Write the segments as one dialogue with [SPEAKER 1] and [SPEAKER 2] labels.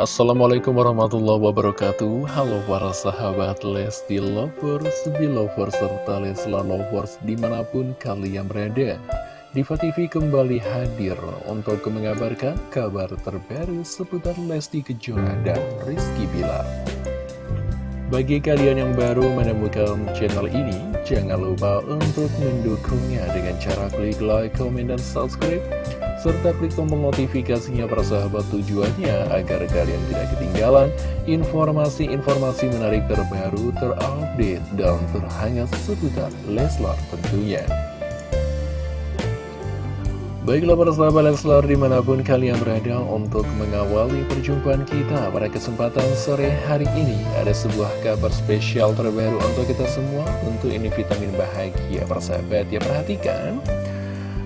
[SPEAKER 1] Assalamualaikum warahmatullahi wabarakatuh. Halo para sahabat Lesti Lovers, Belovers, serta Lesla Lovers di mana pun kalian berada. Diva TV kembali hadir untuk mengabarkan kabar terbaru seputar Lesti Kejora dan Rizky Bilar bagi kalian yang baru menemukan channel ini, jangan lupa untuk mendukungnya dengan cara klik like, comment, dan subscribe serta klik tombol notifikasinya para sahabat tujuannya agar kalian tidak ketinggalan informasi-informasi menarik terbaru, terupdate, dan terhangat seputar Leslar tentunya. Baiklah para sahabat Leslar di mana pun kalian berada untuk mengawali perjumpaan kita pada kesempatan sore hari ini. Ada sebuah kabar spesial terbaru untuk kita semua Tentu ini vitamin bahagia para sahabat. Ya perhatikan.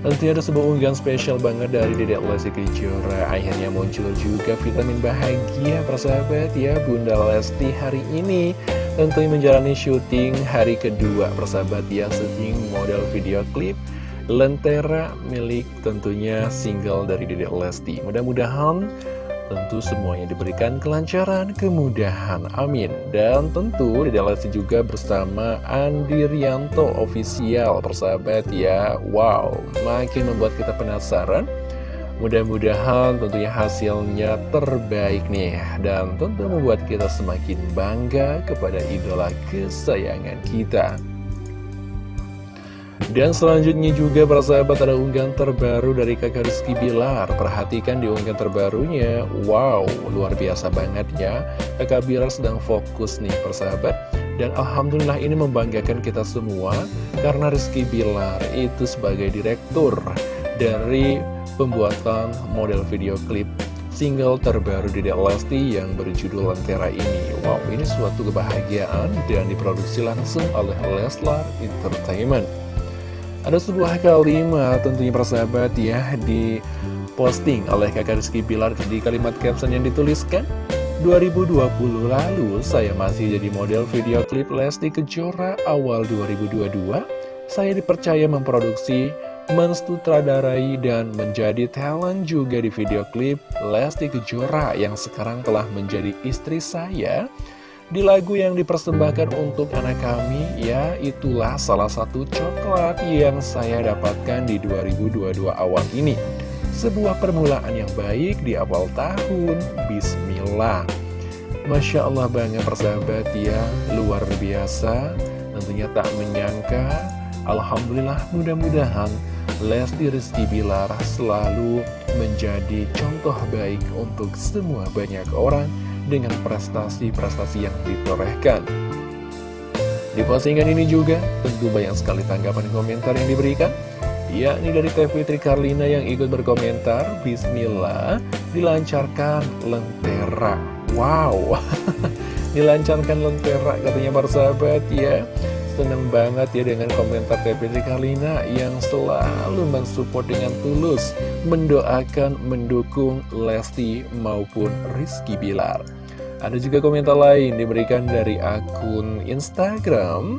[SPEAKER 1] Nanti ada sebuah unggahan spesial banget dari Dedek Lesti Kejora. Akhirnya muncul juga vitamin bahagia persahabat ya Bunda Lesti hari ini. Tentunya menjalani syuting hari kedua persahabat ya Syuting model video klip Lentera milik tentunya single dari Dedek Lesti. Mudah-mudahan Tentu semuanya diberikan kelancaran, kemudahan, amin. Dan tentu di Lesti juga bersama Andi Rianto official persahabat ya. Wow, makin membuat kita penasaran. Mudah-mudahan tentunya hasilnya terbaik nih. Dan tentu membuat kita semakin bangga kepada idola kesayangan kita dan selanjutnya juga para sahabat ada unggahan terbaru dari kakak Rizky Bilar. Perhatikan di unggahan terbarunya. Wow, luar biasa banget ya. Kakak Bilar sedang fokus nih persahabat. Dan Alhamdulillah ini membanggakan kita semua Karena Rizky Bilar itu sebagai direktur Dari pembuatan model video klip single terbaru di Lesti yang berjudul Lentera ini. Wow, ini suatu kebahagiaan dan diproduksi langsung oleh Leslar Entertainment ada sebuah kalimat tentunya persahabat ya di posting oleh kakak Rizky Bilar di kalimat caption yang dituliskan 2020 lalu saya masih jadi model video klip Lesti Kejora awal 2022 saya dipercaya memproduksi mensutradarai dan menjadi talent juga di video klip Lesti Kejora yang sekarang telah menjadi istri saya di lagu yang dipersembahkan untuk anak kami, ya itulah salah satu coklat yang saya dapatkan di 2022 awal ini. Sebuah permulaan yang baik di awal tahun, Bismillah. Masya Allah banget persahabat ya, luar biasa. Tentunya tak menyangka, Alhamdulillah mudah-mudahan Lesti Rizky Bilar selalu menjadi contoh baik untuk semua banyak orang dengan prestasi-prestasi yang ditorehkan. Di postingan ini juga tentu banyak sekali tanggapan komentar yang diberikan yakni dari Teh Fitri Karlina yang ikut berkomentar Bismillah dilancarkan lentera. Wow. Dilancarkan lentera katanya para sahabat ya Seneng banget ya dengan komentar Fitri Karlina yang selalu mensupport dengan tulus mendoakan, mendukung Lesti maupun Rizky Bilar. Ada juga komentar lain diberikan dari akun Instagram.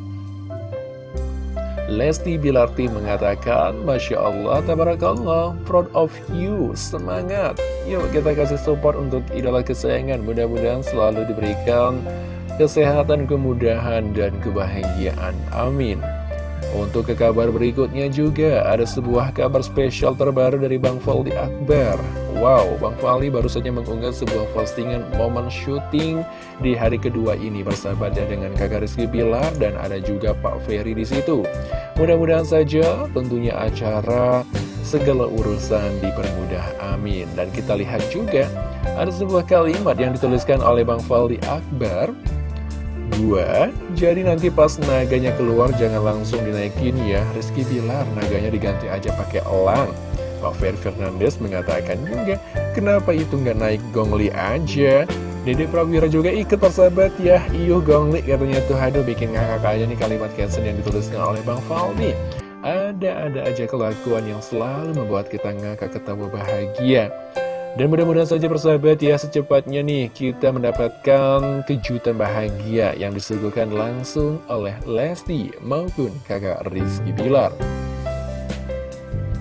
[SPEAKER 1] Lesti Bilarti mengatakan Masya Allah, Tabarakallah, proud of you, semangat. Yuk kita kasih support untuk idola kesayangan. Mudah-mudahan selalu diberikan kesehatan, kemudahan, dan kebahagiaan Amin untuk ke kabar berikutnya juga ada sebuah kabar spesial terbaru dari Bang Faldi Akbar. Wow, Bang Fali baru saja mengunggah sebuah postingan momen syuting di hari kedua ini bersahabat dengan kakak Rizky Bilar dan ada juga Pak Ferry di situ. Mudah-mudahan saja tentunya acara segala urusan dipermudah, amin. Dan kita lihat juga ada sebuah kalimat yang dituliskan oleh Bang Faldi Akbar Dua, jadi nanti pas naganya keluar jangan langsung dinaikin ya. Rizky Bilar naganya diganti aja pakai elang. Ferry Fernandes mengatakan juga Kenapa itu nggak naik gongli aja? Dede Prawira juga ikut persahabat ya. Iyuh gongli katanya tuh. Aduh bikin ngakak aja nih kalimat caption yang dituliskan oleh Bang Faldi. Ada-ada aja kelakuan yang selalu membuat kita ngakak ketawa bahagia dan mudah-mudahan saja persahabat ya secepatnya nih kita mendapatkan kejutan bahagia yang disuguhkan langsung oleh Lesti maupun kakak Rizky Bilar.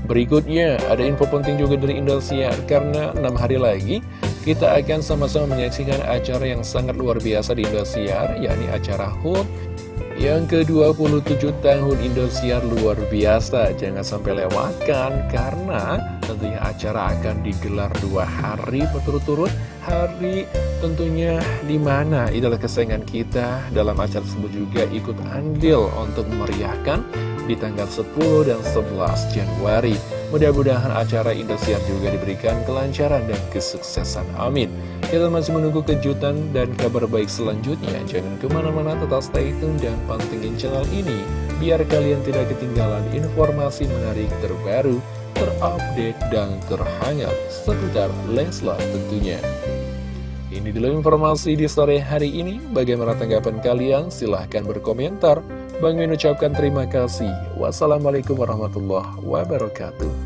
[SPEAKER 1] Berikutnya ada info penting juga dari Indosiar karena 6 hari lagi kita akan sama-sama menyaksikan acara yang sangat luar biasa di Indosiar, yakni acara HUT yang ke-27 tahun Indosiar luar biasa. Jangan sampai lewatkan, karena tentunya acara akan digelar dua hari berturut-turut. Hari tentunya di mana idola kesayangan kita dalam acara tersebut juga ikut andil untuk memeriahkan di tanggal 10 dan 11 Januari. Mudah-mudahan acara Indosiar juga diberikan kelancaran dan kesuksesan. Amin. Kita masih menunggu kejutan dan kabar baik selanjutnya. Jangan ke mana-mana, tetap stay tune dan pantengin channel ini. Biar kalian tidak ketinggalan informasi menarik terbaru, terupdate, dan terhangat seputar Leslar tentunya. Ini dulu informasi di sore hari ini. Bagaimana tanggapan kalian? Silahkan berkomentar. Bang Min ucapkan terima kasih. Wassalamualaikum warahmatullahi wabarakatuh.